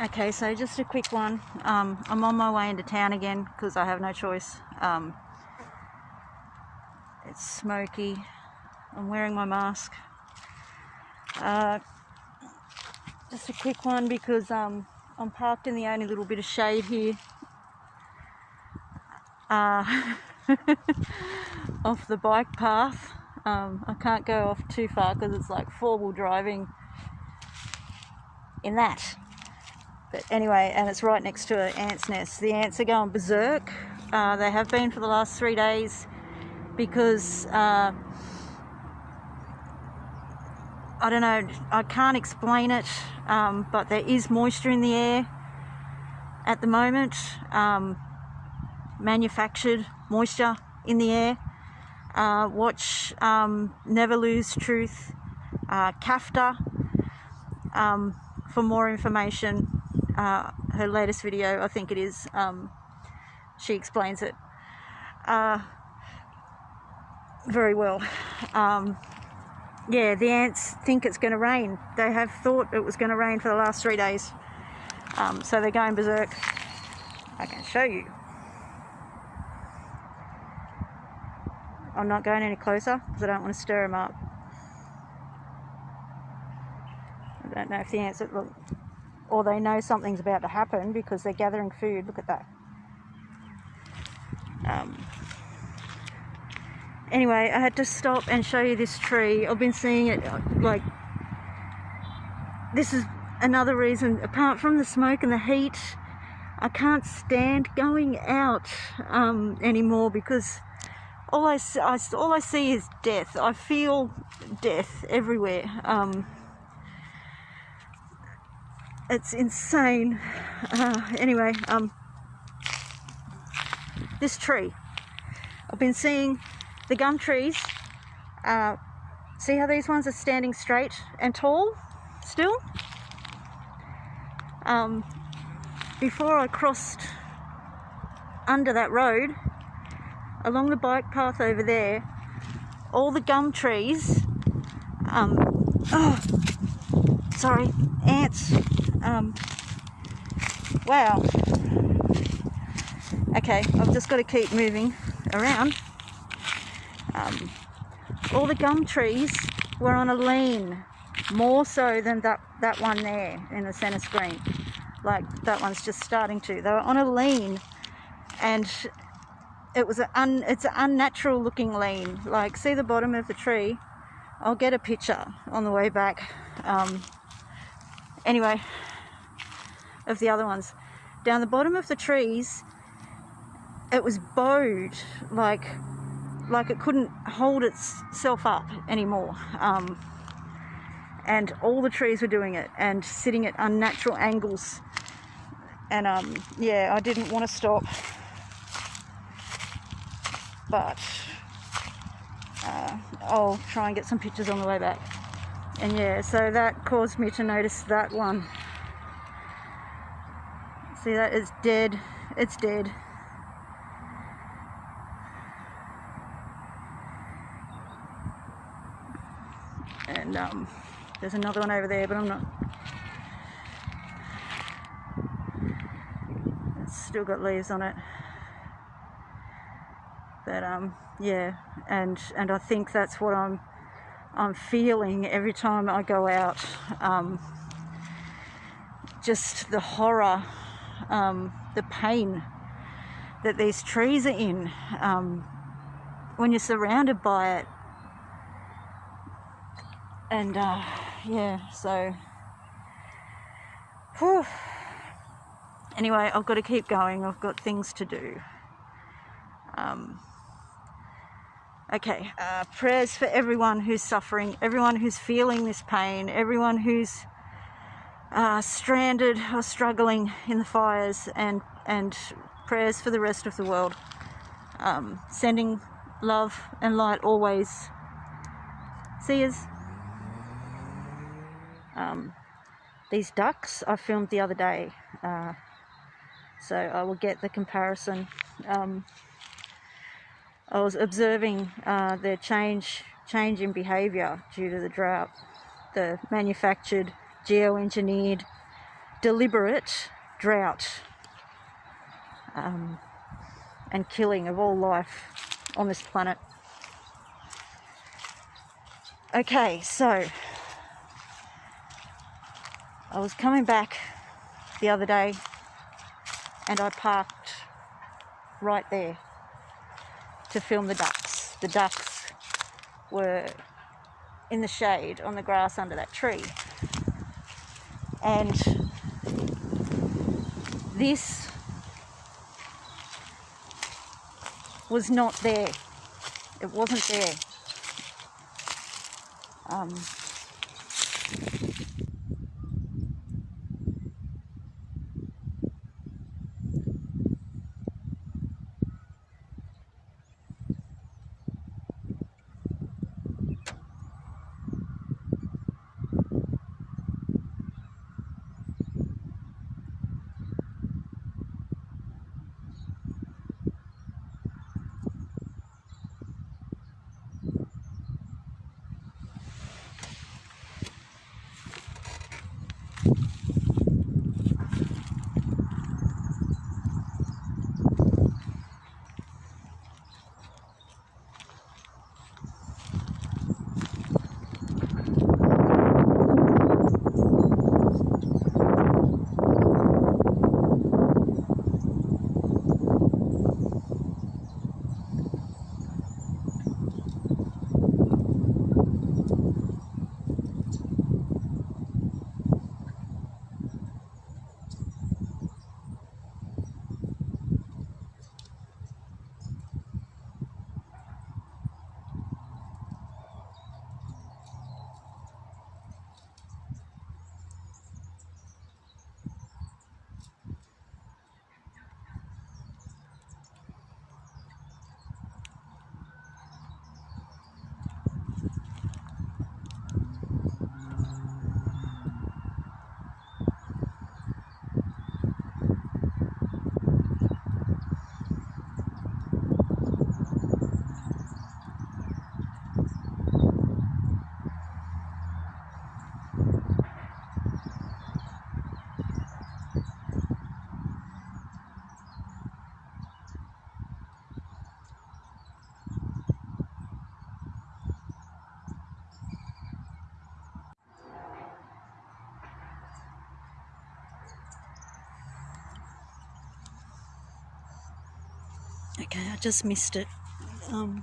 Okay, so just a quick one. Um, I'm on my way into town again because I have no choice. Um, it's smoky. I'm wearing my mask. Uh, just a quick one because um, I'm parked in the only little bit of shade here. Uh, off the bike path. Um, I can't go off too far because it's like four wheel driving in that. But anyway, and it's right next to an ant's nest. The ants are going berserk. Uh, they have been for the last three days because uh, I don't know, I can't explain it, um, but there is moisture in the air at the moment, um, manufactured moisture in the air. Uh, watch um, Never Lose Truth, uh, um, for more information. Uh, her latest video, I think it is, um, she explains it uh, very well. Um, yeah, the ants think it's going to rain. They have thought it was going to rain for the last three days. Um, so they're going berserk. I can show you. I'm not going any closer because I don't want to stir them up. I don't know if the ants look, or they know something's about to happen because they're gathering food. Look at that. Um, anyway, I had to stop and show you this tree. I've been seeing it like this is another reason apart from the smoke and the heat I can't stand going out um, anymore because all I, I, all I see is death. I feel death everywhere. Um, it's insane. Uh, anyway, um, this tree. I've been seeing the gum trees. Uh, see how these ones are standing straight and tall still? Um, before I crossed under that road, along the bike path over there, all the gum trees, um, oh, sorry, ants, um, wow. Okay, I've just got to keep moving around. Um, all the gum trees were on a lean, more so than that, that one there in the centre screen. Like that one's just starting to. They were on a lean and it was an it's an unnatural looking lean. Like, see the bottom of the tree? I'll get a picture on the way back. Um, anyway, of the other ones. Down the bottom of the trees, it was bowed, like, like it couldn't hold itself up anymore. Um, and all the trees were doing it and sitting at unnatural angles. And um, yeah, I didn't want to stop but uh, I'll try and get some pictures on the way back. And yeah, so that caused me to notice that one. See that? It's dead. It's dead. And um, there's another one over there, but I'm not. It's still got leaves on it but um, yeah, and and I think that's what I'm I'm feeling every time I go out. Um, just the horror, um, the pain that these trees are in um, when you're surrounded by it. And uh, yeah, so. Whew. Anyway, I've got to keep going. I've got things to do. Um, Okay, uh, prayers for everyone who's suffering, everyone who's feeling this pain, everyone who's uh, stranded or struggling in the fires, and, and prayers for the rest of the world. Um, sending love and light always. See yous. Um, these ducks I filmed the other day, uh, so I will get the comparison. Um, I was observing uh, their change change in behaviour due to the drought, the manufactured, geoengineered deliberate drought um, and killing of all life on this planet. Okay, so I was coming back the other day and I parked right there to film the ducks. The ducks were in the shade on the grass under that tree. And this was not there. It wasn't there. Um, Okay, I just missed it. Um,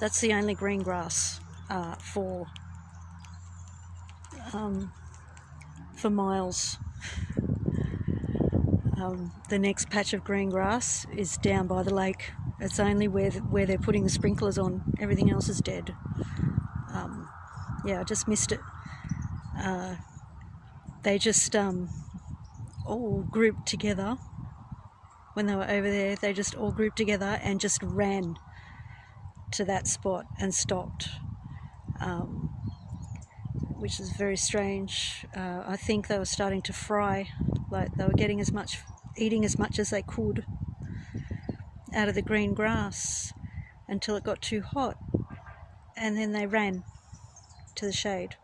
that's the only green grass uh, for um, for miles. Um, the next patch of green grass is down by the lake. It's only where the, where they're putting the sprinklers on. Everything else is dead. Um, yeah, I just missed it. Uh, they just um, all grouped together when they were over there, they just all grouped together and just ran to that spot and stopped, um, which is very strange. Uh, I think they were starting to fry, like they were getting as much, eating as much as they could out of the green grass until it got too hot, and then they ran to the shade.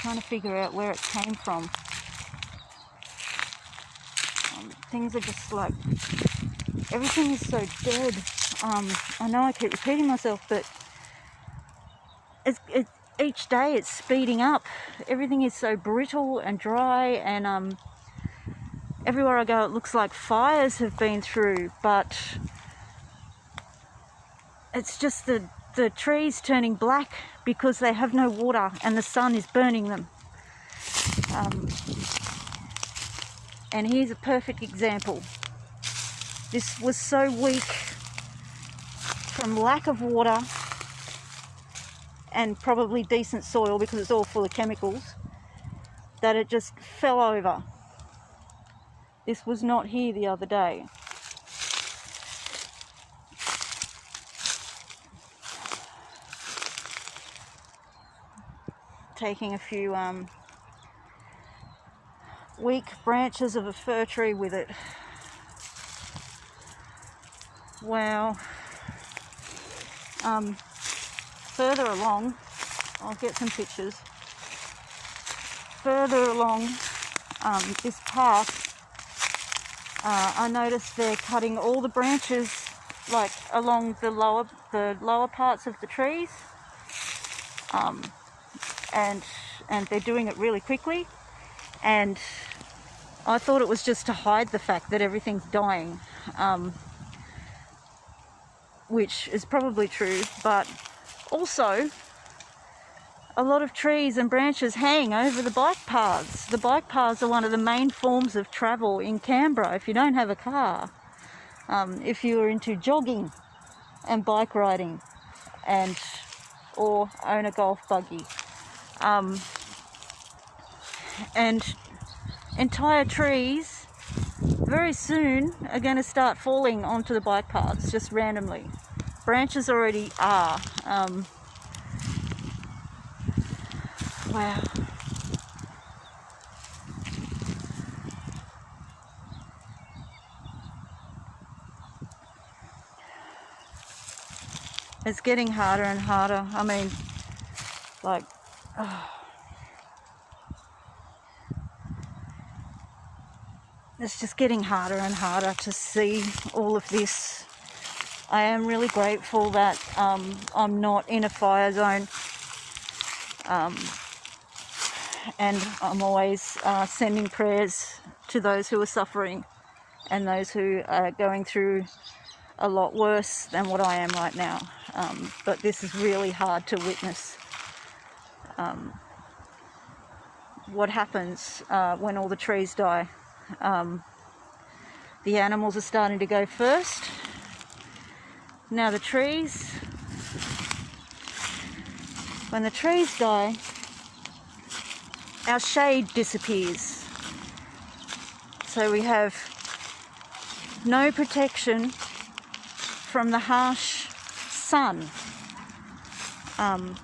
Trying to figure out where it came from things are just like everything is so dead. Um, I know I keep repeating myself, but it's, it, each day it's speeding up. Everything is so brittle and dry, and um, everywhere I go, it looks like fires have been through, but it's just the the trees turning black because they have no water and the sun is burning them. Um, and here's a perfect example. This was so weak from lack of water and probably decent soil because it's all full of chemicals that it just fell over. This was not here the other day. Taking a few um, weak branches of a fir tree with it. Wow. Um, further along, I'll get some pictures. further along um, this path, uh, I noticed they're cutting all the branches like along the lower the lower parts of the trees, um, and and they're doing it really quickly, and I thought it was just to hide the fact that everything's dying, um, which is probably true, but also a lot of trees and branches hang over the bike paths. The bike paths are one of the main forms of travel in Canberra if you don't have a car. Um, if you are into jogging and bike riding and or own a golf buggy. Um, and entire trees very soon are going to start falling onto the bike paths just randomly. Branches already are. Um, Wow. It's getting harder and harder. I mean, like, oh. It's just getting harder and harder to see all of this. I am really grateful that um, I'm not in a fire zone. Um, and I'm always uh, sending prayers to those who are suffering and those who are going through a lot worse than what I am right now. Um, but this is really hard to witness. Um, what happens uh, when all the trees die. Um, the animals are starting to go first. Now the trees, when the trees die, our shade disappears. So we have no protection from the harsh sun um,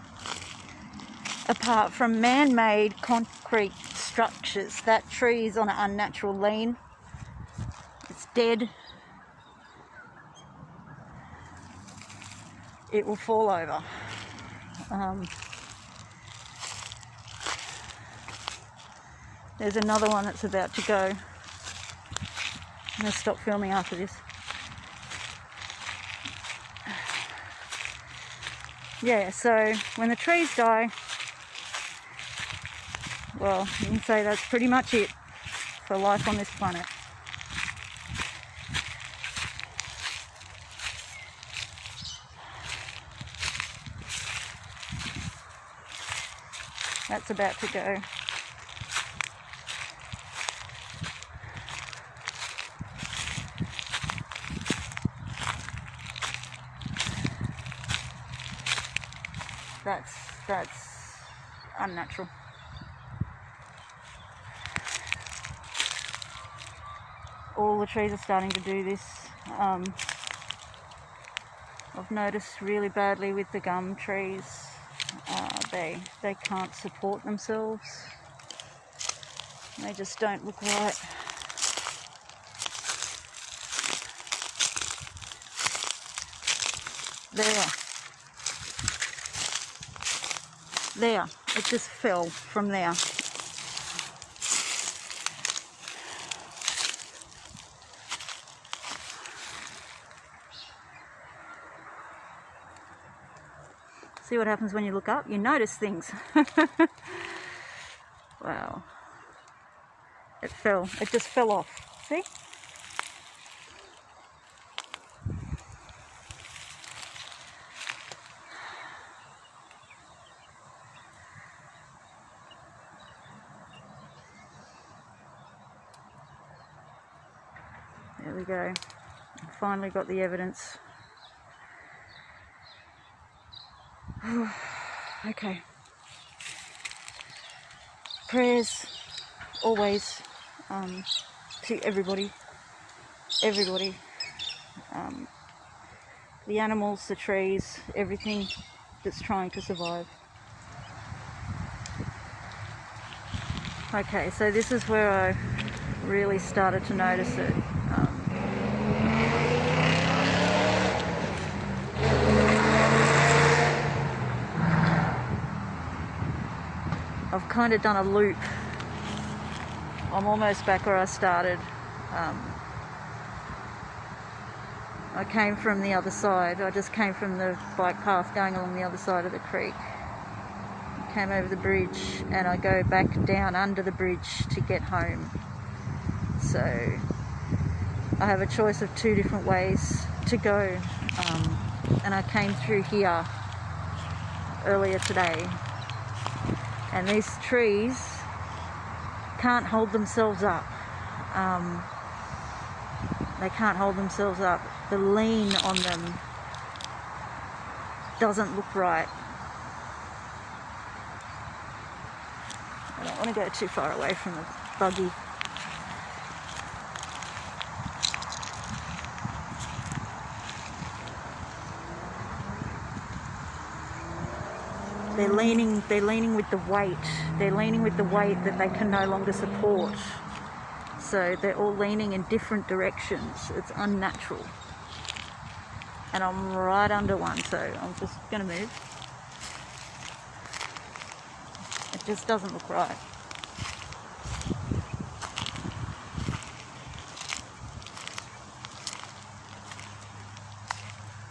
apart from man-made concrete structures. That tree is on an unnatural lean. It's dead. It will fall over. Um, There's another one that's about to go. I'm going to stop filming after this. Yeah, so when the trees die, well, you can say that's pretty much it for life on this planet. That's about to go. that's that's unnatural. All the trees are starting to do this. Um, I've noticed really badly with the gum trees. Uh, they they can't support themselves. They just don't look right. There. There, it just fell from there. See what happens when you look up? You notice things. wow. It fell. It just fell off. See? There we go. Finally got the evidence. okay. Prayers always um, to everybody. Everybody. Um, the animals, the trees, everything that's trying to survive. Okay, so this is where I really started to notice it. Um, I've kind of done a loop I'm almost back where I started. Um, I came from the other side. I just came from the bike path going along the other side of the creek. Came over the bridge and I go back down under the bridge to get home. So I have a choice of two different ways to go. Um, and I came through here earlier today. And these trees can't hold themselves up. Um, they can't hold themselves up. The lean on them doesn't look right. I don't want to go too far away from the buggy. Leaning, they're leaning with the weight. They're leaning with the weight that they can no longer support. So they're all leaning in different directions. It's unnatural. And I'm right under one, so I'm just gonna move. It just doesn't look right.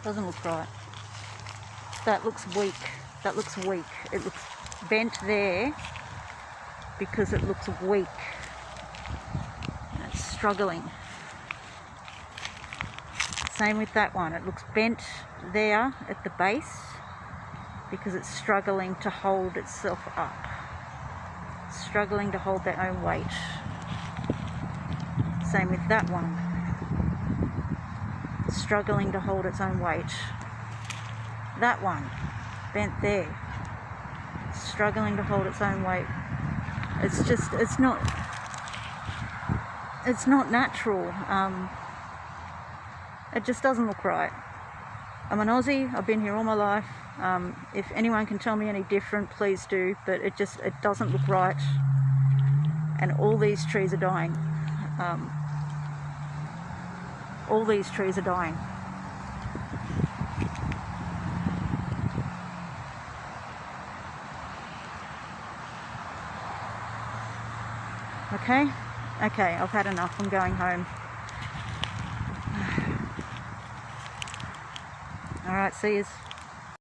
Doesn't look right. That looks weak that looks weak. It looks bent there because it looks weak it's struggling. Same with that one. It looks bent there at the base because it's struggling to hold itself up. It's struggling to hold their own weight. Same with that one. struggling to hold its own weight. That one bent there, struggling to hold its own weight. It's just, it's not, it's not natural. Um, it just doesn't look right. I'm an Aussie, I've been here all my life. Um, if anyone can tell me any different, please do, but it just, it doesn't look right. And all these trees are dying. Um, all these trees are dying. Okay? Okay, I've had enough. I'm going home. Alright, see yous.